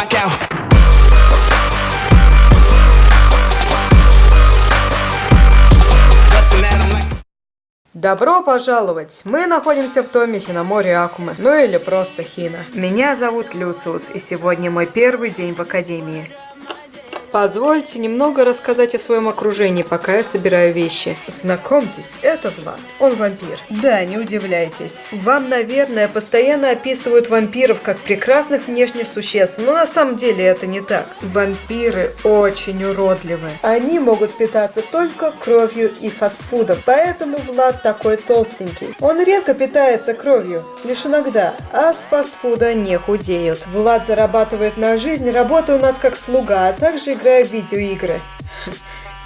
blackout. Добро пожаловать! Мы находимся в томе Хиномори Акумы, ну или просто Хина. Меня зовут Люциус, и сегодня мой первый день в Академии. Позвольте немного рассказать о своем окружении, пока я собираю вещи. Знакомьтесь, это Влад. Он вампир. Да, не удивляйтесь. Вам, наверное, постоянно описывают вампиров как прекрасных внешних существ, но на самом деле это не так. Вампиры очень уродливы. Они могут питаться только кровью и фастфудом, поэтому Влад такой толстенький. Он редко питается кровью, лишь иногда, а с фастфуда не худеют. Влад зарабатывает на жизнь, работая у нас как слуга, а также играя в видеоигры.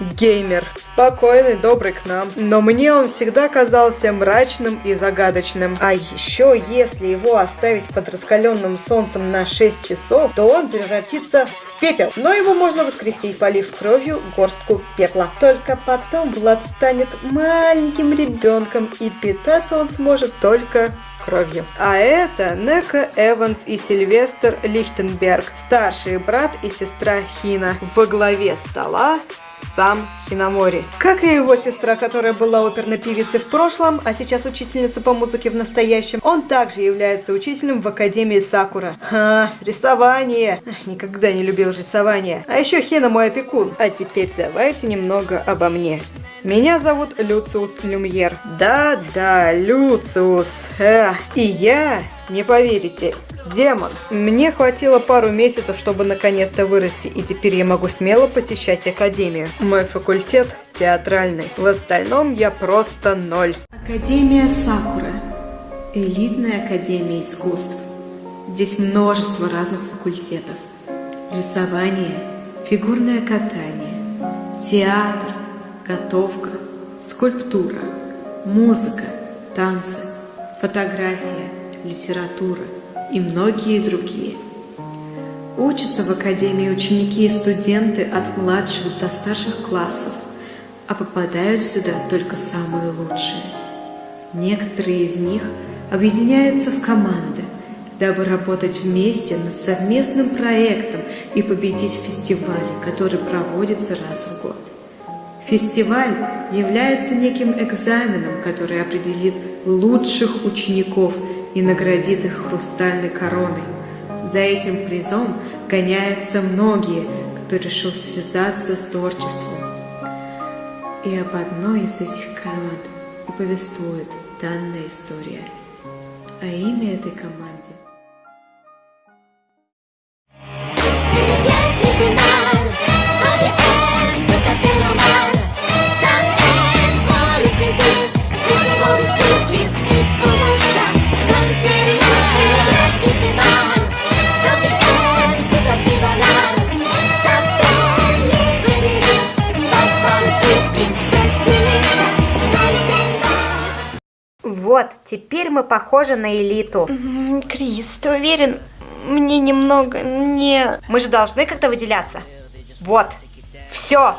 Геймер. Спокойный, добрый к нам. Но мне он всегда казался мрачным и загадочным. А еще, если его оставить под раскаленным солнцем на 6 часов, то он превратится в пепел. Но его можно воскресить, полив кровью горстку пепла. Только потом Влад станет маленьким ребенком, и питаться он сможет только кровью. А это Нека Эванс и Сильвестр Лихтенберг, старший брат и сестра Хина. Во главе стола сам Хиномори. Как и его сестра, которая была оперной певицей в прошлом, а сейчас учительница по музыке в настоящем, он также является учителем в Академии Сакура. Ха, рисование. Никогда не любил рисование. А еще Хина мой опекун. А теперь давайте немного обо мне. Меня зовут Люциус Люмьер. Да-да, Люциус. Эх. И я, не поверите, демон. Мне хватило пару месяцев, чтобы наконец-то вырасти, и теперь я могу смело посещать академию. Мой факультет театральный. В остальном я просто ноль. Академия Сакура. Элитная академия искусств. Здесь множество разных факультетов. Рисование, фигурное катание, театр, готовка, скульптура, музыка, танцы, фотография, литература и многие другие. Учатся в академии ученики и студенты от младших до старших классов, а попадают сюда только самые лучшие. Некоторые из них объединяются в команды, дабы работать вместе над совместным проектом и победить в фестивале, который проводится раз в год. Фестиваль является неким экзаменом, который определит лучших учеников и наградит их хрустальной короной. За этим призом гоняются многие, кто решил связаться с творчеством. И об одной из этих команд и повествует данная история. А имя этой команде теперь мы похожи на элиту. Крис, ты уверен? Мне немного не... Мы же должны как-то выделяться. Вот. Все.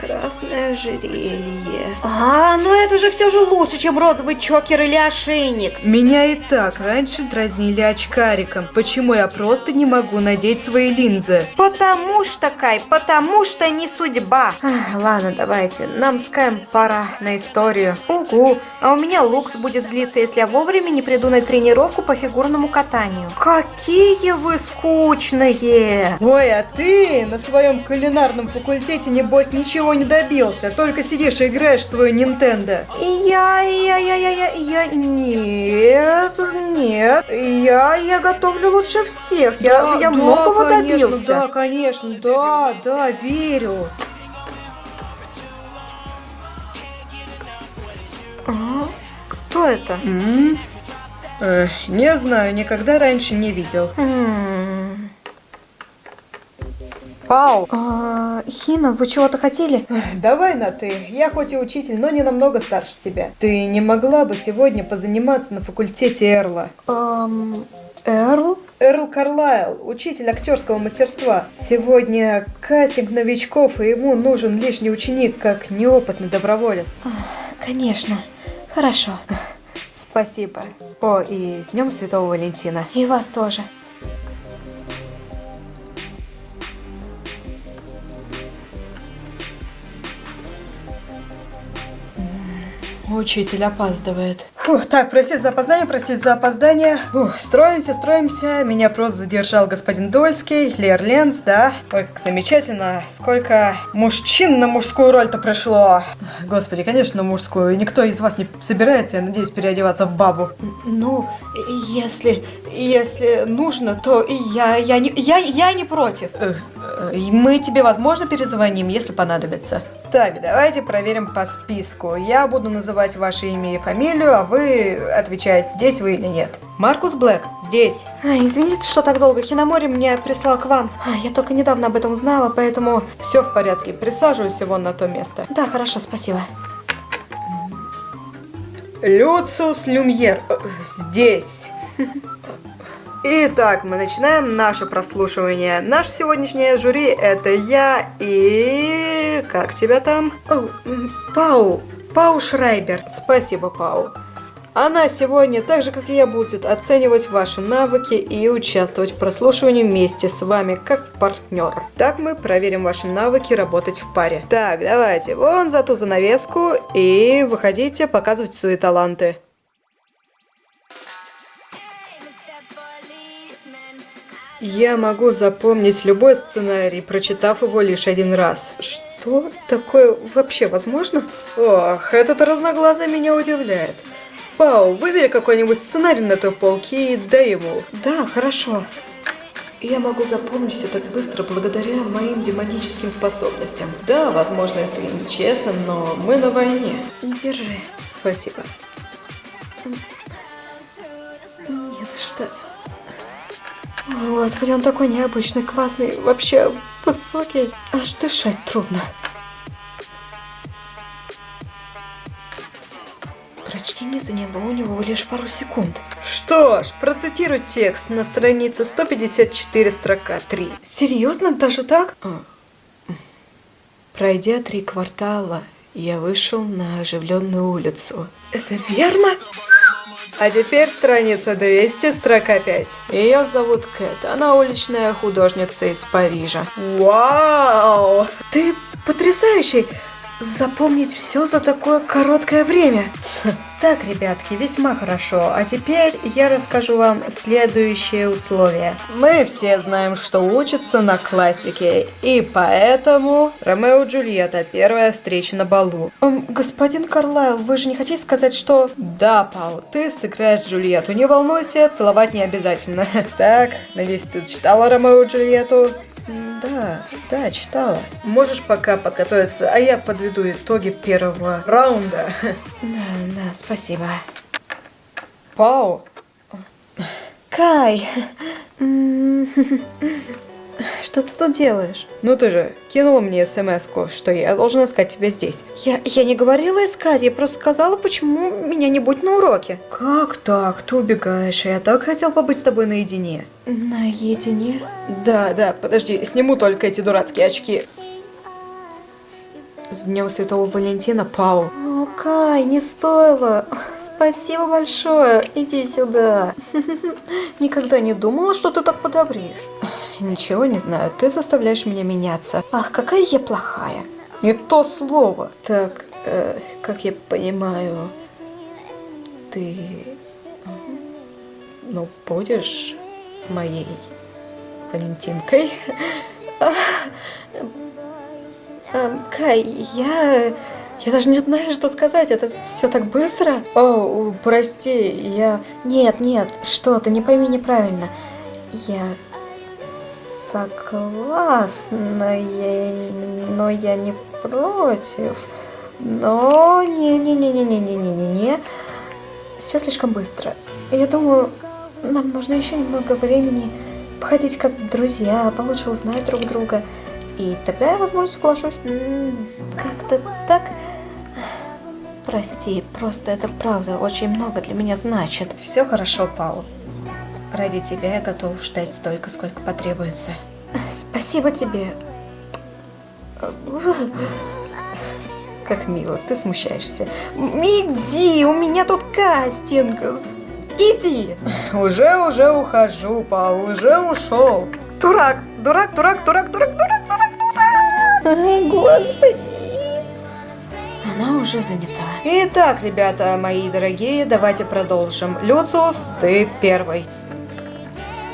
Красное ожерелье. А, ну это же все же лучше, чем розовый чокер или ошейник. Меня и так раньше дразнили очкариком. Почему я просто не могу надеть свои линзы? Потому что, Кай, потому что не судьба. Ах, ладно, давайте, нам с Каем пора на историю. Угу, а у меня Лукс будет злиться, если я вовремя не приду на тренировку по фигурному катанию. Какие вы скучные! Ой, а ты на своем кулинарном факультете, небось, ничего не добился. Только сидишь и играешь в свою Nintendo. Я, я, я, я, я, я, нет, нет, я, я готовлю лучше всех, я, Да, я да, многого конечно, добился. Да, конечно, да, да, верю. А, Кто это? М? Э, не знаю, никогда раньше не видел. М. Пау. А, Хина, вы чего-то хотели? Давай на ты. Я хоть и учитель, но не намного старше тебя. Ты не могла бы сегодня позаниматься на факультете Эрла? Эм, Эрл? Эрл Карлайл, учитель актерского мастерства. Сегодня кастинг новичков, и ему нужен лишний ученик, как неопытный доброволец. Конечно. Хорошо. Спасибо. О, и с Днем Святого Валентина. И вас тоже. Учитель опаздывает. Фух, так, простите за опоздание, простите за опоздание. Фух, строимся, строимся. Меня просто задержал господин Дольский, Лер Ленс, да. Ой, как замечательно. Сколько мужчин на мужскую роль-то прошло. Господи, конечно, мужскую. Никто из вас не собирается, я надеюсь, переодеваться в бабу. Ну, если, если нужно, то я, я не, я, я не против. Э, э, Мы тебе, возможно, перезвоним, если понадобится. Так, давайте проверим по списку. Я буду называть ваше имя и фамилию, а вы отвечаете, здесь вы или нет. Маркус Блэк, здесь. А, извините, что так долго. Хиномори меня прислал к вам. А, я только недавно об этом узнала, поэтому... Все в порядке, присаживайся вон на то место. Да, хорошо, спасибо. Люциус Люмьер, э, здесь. Итак, мы начинаем наше прослушивание. Наш сегодняшнее жюри это я и... Как тебя там? О, Пау. Пау Шрайбер. Спасибо, Пау. Она сегодня, так же как и я, будет оценивать ваши навыки и участвовать в прослушивании вместе с вами, как партнер. Так мы проверим ваши навыки работать в паре. Так, давайте, вон за ту занавеску и выходите, показывайте свои таланты. Я могу запомнить любой сценарий, прочитав его лишь один раз. Что такое вообще возможно? Ох, этот разноглазый меня удивляет. Пау, выбери какой-нибудь сценарий на той полке и дай ему. Да, хорошо. Я могу запомнить все так быстро благодаря моим демоническим способностям. Да, возможно, это и нечестно, но мы на войне. Держи. Спасибо. Не за что. О, Господи, он такой необычный, классный, вообще высокий. Аж дышать трудно. Прочтение заняло у него лишь пару секунд. Что ж, процитирую текст на странице 154, строка 3. Серьезно, даже так? А. Пройдя три квартала, я вышел на оживленную улицу. Это верно? А теперь страница 200, строка 5. Ее зовут Кэт, она уличная художница из Парижа. Вау! Ты потрясающий! Запомнить все за такое короткое время. Так, ребятки, весьма хорошо. А теперь я расскажу вам следующие условия. Мы все знаем, что учатся на классике, и поэтому Ромео и Джульетта первая встреча на балу. Эм, господин Карлайл, вы же не хотите сказать, что... Да, Пау, ты сыграешь Джульетту, не волнуйся, целовать не обязательно. Так, надеюсь, ты читала Ромео и Джульетту? Да, да, читала. Можешь пока подготовиться, а я подведу итоги первого раунда. Да, да, спасибо. Пау, Кай! Что ты тут делаешь? ну ты же кинула мне смс что я должна искать тебя здесь. Я, я не говорила искать, я просто сказала, почему меня не будет на уроке. Как так? Ты убегаешь, а я так хотел побыть с тобой наедине. Наедине? Да, да, подожди, сниму только эти дурацкие очки. С Днем Святого Валентина, Пау. О, Кай, не стоило. Спасибо большое. Иди сюда. Никогда не думала, что ты так подобреешь. Ничего не знаю, ты заставляешь меня меняться. Ах, какая я плохая. Не то слово. Так, э, как я понимаю, ты, ну, будешь моей Валентинкой? Эм, Кай, я... Я даже не знаю, что сказать. Это все так быстро. О, прости, я... Нет, нет, что ты, не пойми неправильно. Я согласна, я... но я не против. Но не-не-не-не-не-не-не-не. Все слишком быстро. Я думаю, нам нужно еще немного времени походить как друзья, получше узнать друг друга. И тогда я, возможно, соглашусь. Как-то так. Прости, просто это правда очень много для меня значит. Все хорошо, Пау. Ради тебя я готов ждать столько, сколько потребуется. Спасибо тебе. Как мило, ты смущаешься. Иди, у меня тут кастинг. Иди. Уже, уже ухожу, Пау, уже ушел. Дурак, дурак, дурак, дурак, дурак, дурак, дурак, дурак. Ай, господи. она уже занята. Итак, ребята мои дорогие, давайте продолжим. Люциус, ты первый.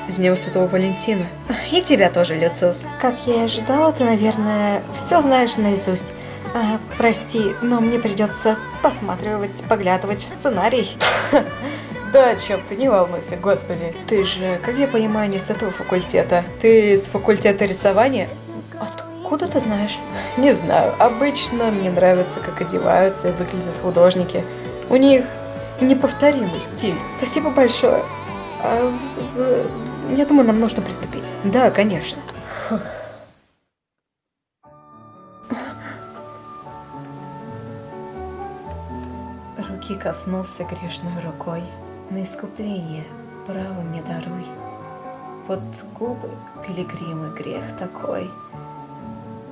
С Днем Святого Валентина. И тебя тоже, Люциус. Как я и ожидала, ты, наверное, все знаешь наизусть. А, прости, но мне придется посматривать, поглядывать в сценарий. Да, чем ты, не волнуйся, господи. Ты же, как я понимаю, не с этого факультета. Ты с факультета рисования? Откуда ты знаешь? Не знаю. Обычно мне нравится, как одеваются и выглядят художники. У них неповторимый стиль. Спасибо большое. Я думаю, нам нужно приступить. Да, конечно. Руки коснулся грешной рукой, на искупление право мне даруй. Вот губы пилигримы грех такой,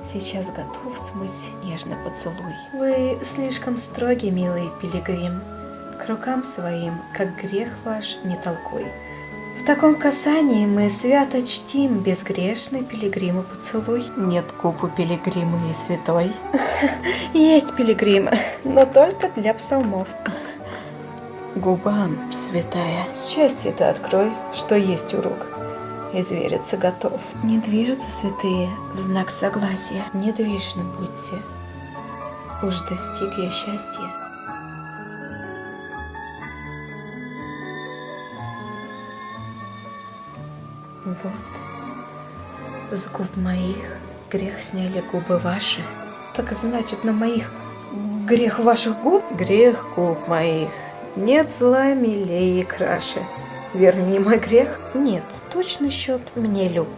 сейчас готов смыть нежный поцелуй. Вы слишком строгий, милый пилигрим, к рукам своим, как грех ваш, не толкуй. В таком касании мы свято чтим безгрешный пилигрима поцелуй. Нет губ у пилигрима и святой. Есть пилигрим, но только для псалмов. Губам, святая, счастье ты открой, что есть у рук. Извериться готов. Не движутся святые в знак согласия. Недвижны будьте. Уж достиг я счастья. Вот, с губ моих грех сняли губы ваши. Так значит, на моих грех ваших губ? Грех губ моих. Нет зла милее и краше. Верни мой грех. Нет, точный счет мне люб.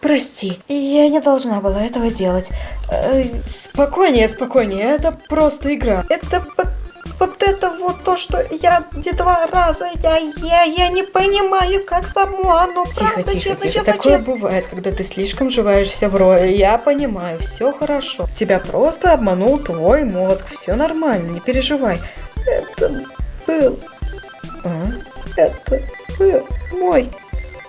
Прости, я не должна была этого делать. Э, спокойнее, спокойнее, это просто игра. Это вот то, что я где два раза, я, я, я не понимаю, как само оно, тихо, правда, тихо, честно, тихо. честно, Такое честно. бывает, когда ты слишком вживаешься в роль. Я понимаю, все хорошо. Тебя просто обманул твой мозг, все нормально, не переживай. Это был, А? это был мой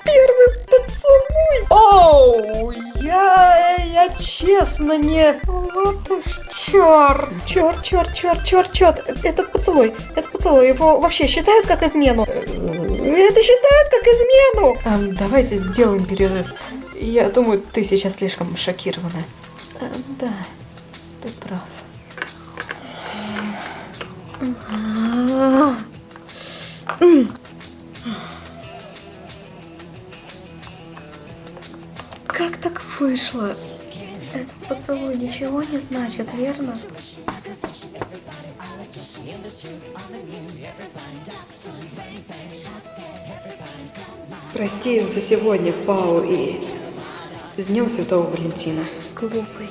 первый поцелуй. Оу, я, я честно не... Вот уж черт, черт, черт, черт, черт, черт. Этот поцелуй, этот поцелуй, его вообще считают как измену? Это считают как измену. А, давайте сделаем перерыв. Я думаю, ты сейчас слишком шокирована. А, да, ты прав. Как так вышло? Поцелуй ничего не значит, верно? Прости за сегодня, Пау, и с Днем Святого Валентина. Глупый.